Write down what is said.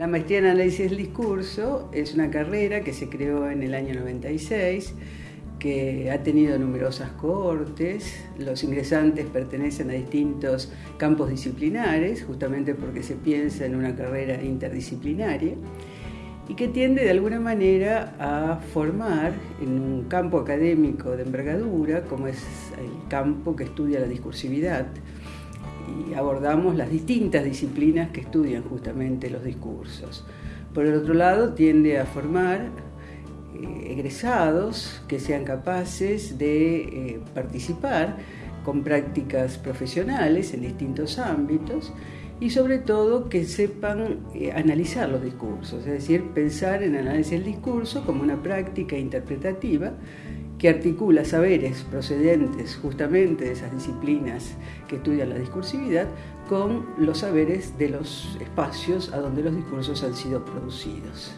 La maestría en análisis del discurso es una carrera que se creó en el año 96, que ha tenido numerosas cohortes. Los ingresantes pertenecen a distintos campos disciplinares, justamente porque se piensa en una carrera interdisciplinaria y que tiende de alguna manera a formar en un campo académico de envergadura, como es el campo que estudia la discursividad, y abordamos las distintas disciplinas que estudian justamente los discursos. Por el otro lado, tiende a formar eh, egresados que sean capaces de eh, participar con prácticas profesionales en distintos ámbitos y sobre todo que sepan eh, analizar los discursos, es decir, pensar en análisis del discurso como una práctica interpretativa que articula saberes procedentes justamente de esas disciplinas que estudian la discursividad con los saberes de los espacios a donde los discursos han sido producidos.